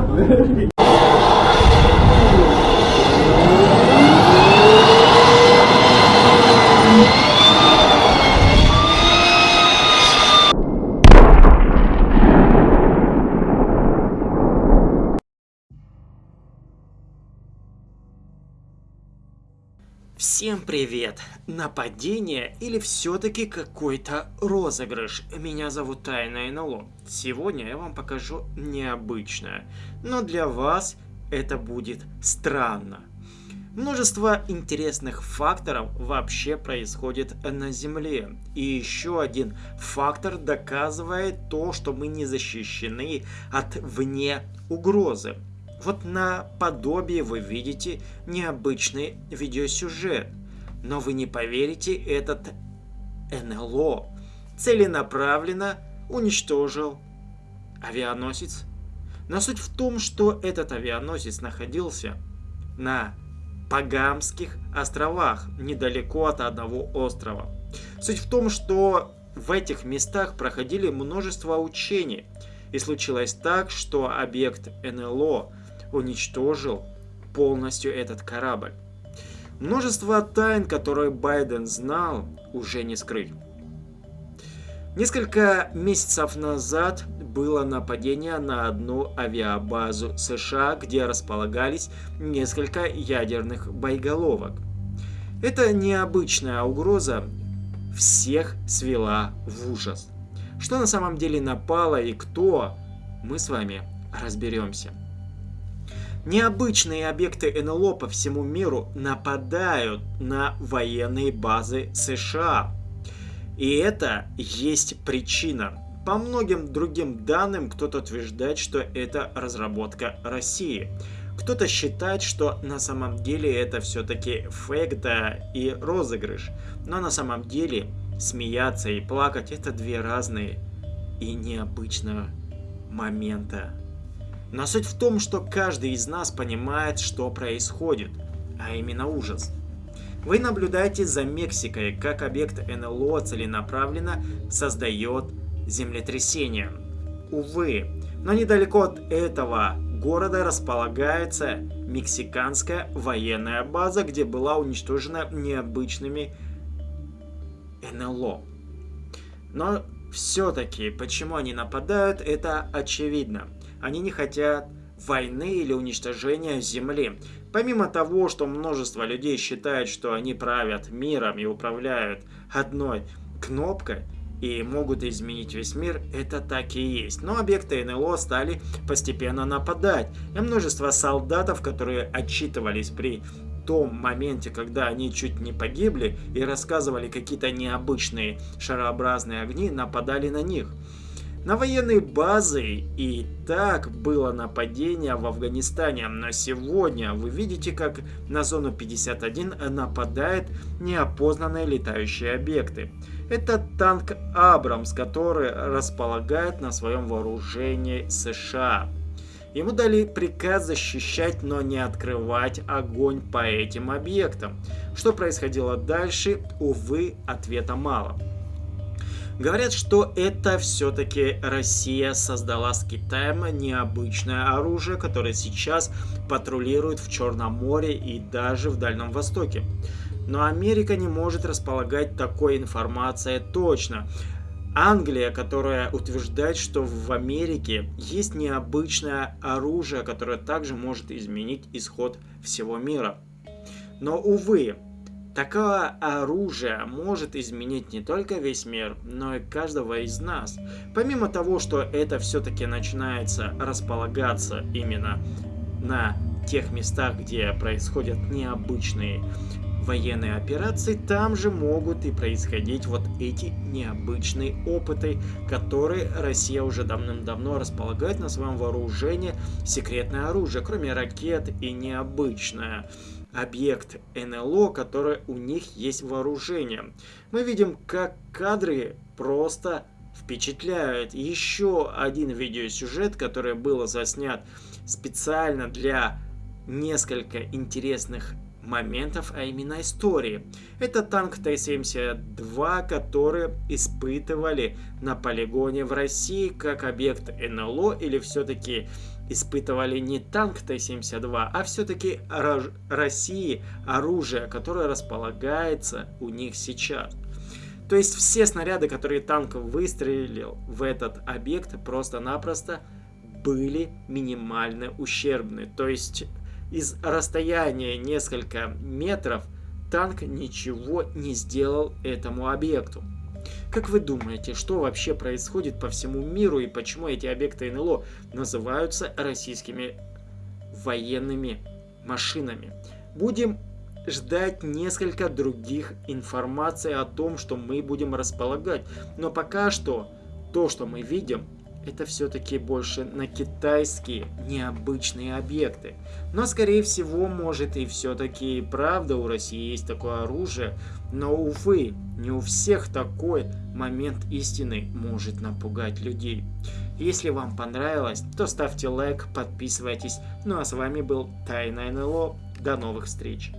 えっ? Всем привет! Нападение или все-таки какой-то розыгрыш? Меня зовут Тайна НЛО. Сегодня я вам покажу необычное, но для вас это будет странно. Множество интересных факторов вообще происходит на Земле. И еще один фактор доказывает то, что мы не защищены от вне угрозы. Вот на подобие вы видите необычный видеосюжет. Но вы не поверите, этот НЛО целенаправленно уничтожил авианосец. Но суть в том, что этот авианосец находился на Пагамских островах, недалеко от одного острова. Суть в том, что в этих местах проходили множество учений. И случилось так, что объект НЛО уничтожил полностью этот корабль. Множество тайн, которые Байден знал, уже не скрыть. Несколько месяцев назад было нападение на одну авиабазу США, где располагались несколько ядерных боеголовок. Эта необычная угроза всех свела в ужас. Что на самом деле напало и кто, мы с вами разберемся. Необычные объекты НЛО по всему миру нападают на военные базы США. И это есть причина. По многим другим данным кто-то утверждает, что это разработка России. Кто-то считает, что на самом деле это все-таки фейк, да и розыгрыш. Но на самом деле смеяться и плакать это две разные и необычные момента. Но суть в том, что каждый из нас понимает, что происходит, а именно ужас. Вы наблюдаете за Мексикой, как объект НЛО целенаправленно создает землетрясение. Увы, но недалеко от этого города располагается мексиканская военная база, где была уничтожена необычными НЛО. Но все-таки, почему они нападают, это очевидно. Они не хотят войны или уничтожения Земли. Помимо того, что множество людей считают, что они правят миром и управляют одной кнопкой, и могут изменить весь мир, это так и есть. Но объекты НЛО стали постепенно нападать. И множество солдатов, которые отчитывались при том моменте, когда они чуть не погибли и рассказывали какие-то необычные шарообразные огни, нападали на них. На военные базы и так было нападение в Афганистане, но сегодня вы видите, как на зону 51 нападают неопознанные летающие объекты. Это танк Абрамс, который располагает на своем вооружении США. Ему дали приказ защищать, но не открывать огонь по этим объектам. Что происходило дальше, увы, ответа мало. Говорят, что это все-таки Россия создала с Китаем необычное оружие, которое сейчас патрулирует в Черном море и даже в Дальнем Востоке. Но Америка не может располагать такой информацией точно. Англия, которая утверждает, что в Америке есть необычное оружие, которое также может изменить исход всего мира. Но, увы, Такое оружие может изменить не только весь мир, но и каждого из нас. Помимо того, что это все-таки начинается располагаться именно на тех местах, где происходят необычные военные операции, там же могут и происходить вот эти необычные опыты, которые Россия уже давным-давно располагает на своем вооружении. Секретное оружие, кроме ракет и необычное объект НЛО, который у них есть вооружение. Мы видим, как кадры просто впечатляют. Еще один видеосюжет, который был заснят специально для несколько интересных моментов, а именно истории. Это танк Т-72, который испытывали на полигоне в России как объект НЛО или все-таки испытывали не танк Т-72, а все-таки России оружие, которое располагается у них сейчас. То есть все снаряды, которые танк выстрелил в этот объект, просто-напросто были минимально ущербны. То есть из расстояния несколько метров танк ничего не сделал этому объекту. Как вы думаете, что вообще происходит по всему миру и почему эти объекты НЛО называются российскими военными машинами? Будем ждать несколько других информаций о том, что мы будем располагать. Но пока что то, что мы видим, это все-таки больше на китайские необычные объекты. Но, скорее всего, может и все-таки правда у России есть такое оружие, но, увы, не у всех такой момент истины может напугать людей. Если вам понравилось, то ставьте лайк, подписывайтесь. Ну а с вами был Тайна НЛО. До новых встреч!